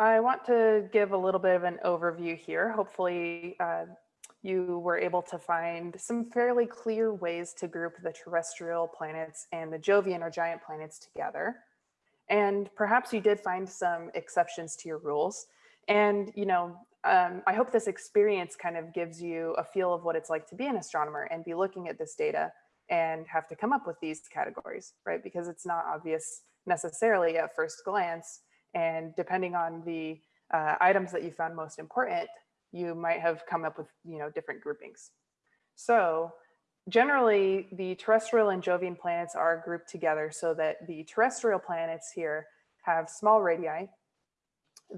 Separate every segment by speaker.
Speaker 1: I want to give a little bit of an overview here. Hopefully uh, you were able to find some fairly clear ways to group the terrestrial planets and the Jovian or giant planets together. And perhaps you did find some exceptions to your rules. And, you know, um, I hope this experience kind of gives you a feel of what it's like to be an astronomer and be looking at this data and have to come up with these categories, right? Because it's not obvious necessarily at first glance. And depending on the uh, items that you found most important, you might have come up with you know different groupings. So generally the terrestrial and Jovian planets are grouped together so that the terrestrial planets here have small radii.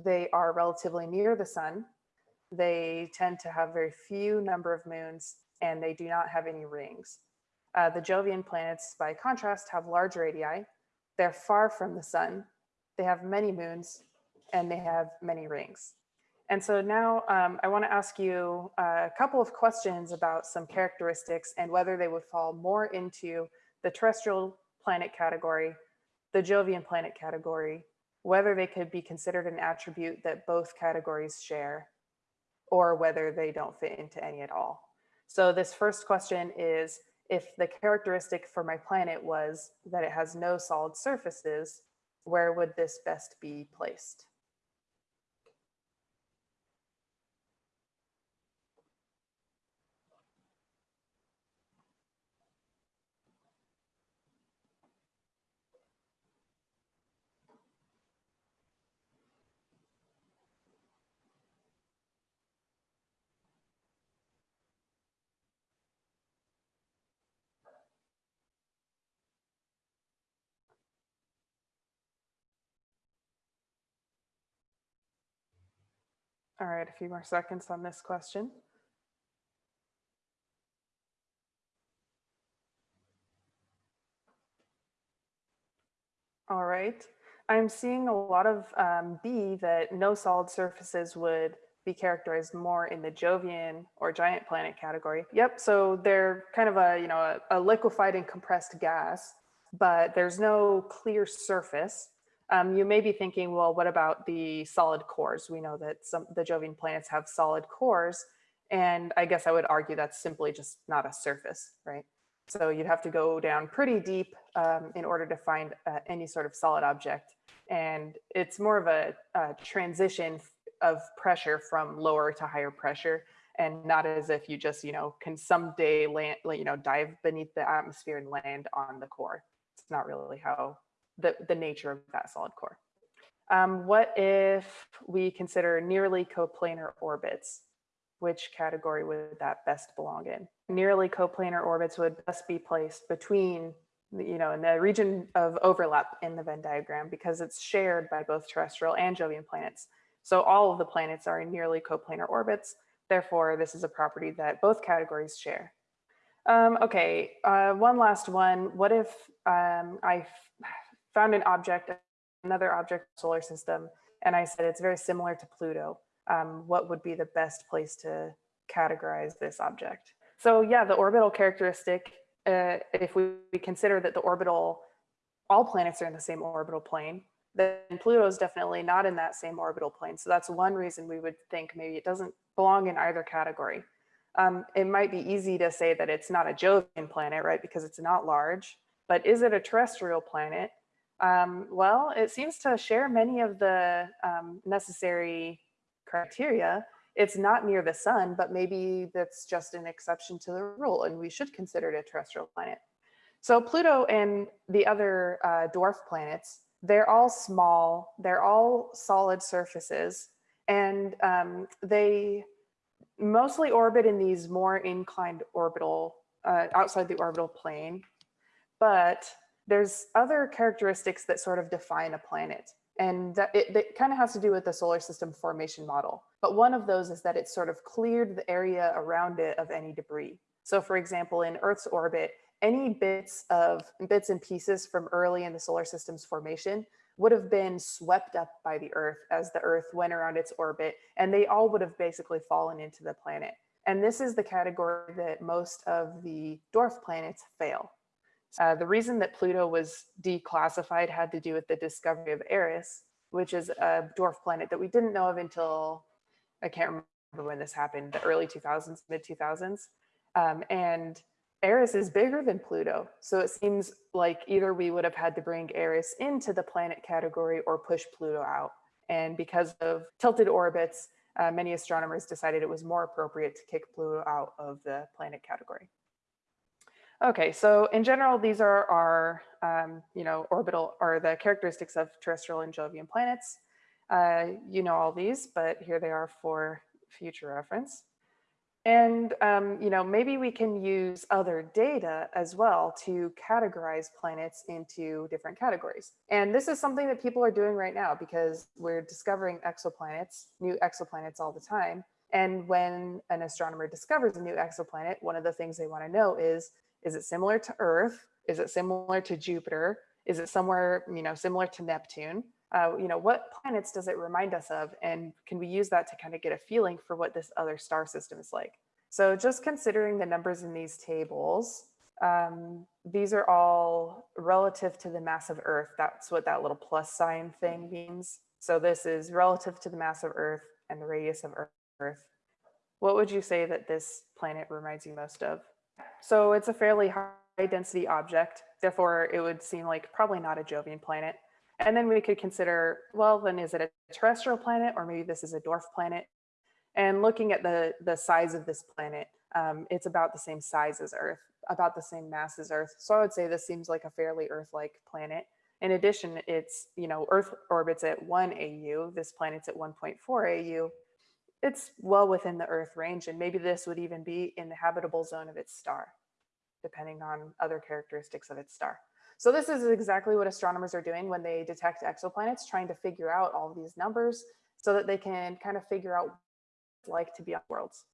Speaker 1: They are relatively near the sun. They tend to have very few number of moons and they do not have any rings. Uh, the Jovian planets, by contrast, have large radii. They're far from the sun. They have many moons and they have many rings. And so now um, I want to ask you a couple of questions about some characteristics and whether they would fall more into the terrestrial planet category, the Jovian planet category, whether they could be considered an attribute that both categories share, or whether they don't fit into any at all. So this first question is, if the characteristic for my planet was that it has no solid surfaces, where would this best be placed? All right, a few more seconds on this question. All right, I'm seeing a lot of um, B that no solid surfaces would be characterized more in the Jovian or giant planet category. Yep, so they're kind of a, you know, a, a liquefied and compressed gas, but there's no clear surface. Um, you may be thinking, well, what about the solid cores? We know that some the Jovian planets have solid cores, and I guess I would argue that's simply just not a surface, right? So you'd have to go down pretty deep um, in order to find uh, any sort of solid object. And it's more of a, a transition of pressure from lower to higher pressure and not as if you just, you know, can someday land, you know, dive beneath the atmosphere and land on the core. It's not really how the, the nature of that solid core. Um, what if we consider nearly coplanar orbits? Which category would that best belong in? Nearly coplanar orbits would best be placed between, you know, in the region of overlap in the Venn diagram because it's shared by both terrestrial and Jovian planets. So all of the planets are in nearly coplanar orbits. Therefore, this is a property that both categories share. Um, okay, uh, one last one. What if um, I found an object, another object solar system, and I said it's very similar to Pluto. Um, what would be the best place to categorize this object? So yeah, the orbital characteristic, uh, if we, we consider that the orbital, all planets are in the same orbital plane, then Pluto is definitely not in that same orbital plane. So that's one reason we would think maybe it doesn't belong in either category. Um, it might be easy to say that it's not a Jovian planet, right? Because it's not large, but is it a terrestrial planet? Um, well, it seems to share many of the um, necessary criteria. It's not near the sun, but maybe that's just an exception to the rule and we should consider it a terrestrial planet. So Pluto and the other uh, dwarf planets, they're all small, they're all solid surfaces, and um, they mostly orbit in these more inclined orbital, uh, outside the orbital plane, but there's other characteristics that sort of define a planet. And that it, it kind of has to do with the solar system formation model. But one of those is that it sort of cleared the area around it of any debris. So for example, in Earth's orbit, any bits of bits and pieces from early in the solar system's formation would have been swept up by the Earth as the Earth went around its orbit, and they all would have basically fallen into the planet. And this is the category that most of the dwarf planets fail. Uh, the reason that Pluto was declassified had to do with the discovery of Eris. which is a dwarf planet that we didn't know of until, I can't remember when this happened, the early 2000s, mid 2000s. Um, and Eris is bigger than Pluto. So it seems like either we would have had to bring Eris into the planet category or push Pluto out. And because of tilted orbits, uh, many astronomers decided it was more appropriate to kick Pluto out of the planet category. Okay, so in general, these are our, um, you know, orbital or the characteristics of terrestrial and Jovian planets. Uh, you know all these, but here they are for future reference. And, um, you know, maybe we can use other data as well to categorize planets into different categories. And this is something that people are doing right now because we're discovering exoplanets, new exoplanets all the time. And when an astronomer discovers a new exoplanet, one of the things they want to know is, is it similar to Earth? Is it similar to Jupiter? Is it somewhere, you know, similar to Neptune? uh, you know, what planets does it remind us of? And can we use that to kind of get a feeling for what this other star system is like? So just considering the numbers in these tables, um, these are all relative to the mass of Earth. That's what that little plus sign thing means. So this is relative to the mass of Earth and the radius of Earth. What would you say that this planet reminds you most of? So it's a fairly high density object. Therefore, it would seem like probably not a Jovian planet. And then we could consider, well, then is it a terrestrial planet or maybe this is a dwarf planet? And looking at the, the size of this planet, um, it's about the same size as Earth, about the same mass as Earth. So I would say this seems like a fairly Earth-like planet. In addition, it's, you know, Earth orbits at one AU, this planet's at 1.4 AU. It's well within the Earth range, and maybe this would even be in the habitable zone of its star, depending on other characteristics of its star. So this is exactly what astronomers are doing when they detect exoplanets, trying to figure out all these numbers so that they can kind of figure out what it's like to be on worlds.